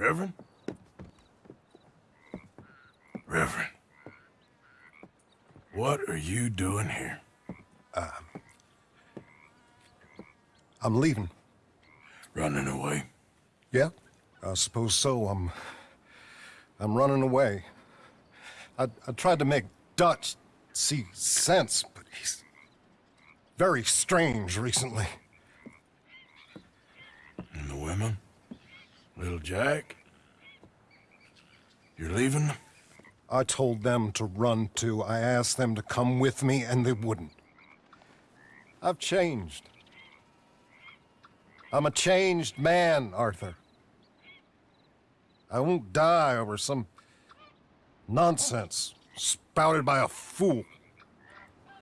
Reverend? Reverend. What are you doing here? Um, I'm leaving. Running away? Yeah, I suppose so. I'm. I'm running away. I, I tried to make Dutch see sense, but he's very strange recently. Little Jack? You're leaving? I told them to run too. I asked them to come with me, and they wouldn't. I've changed. I'm a changed man, Arthur. I won't die over some nonsense spouted by a fool.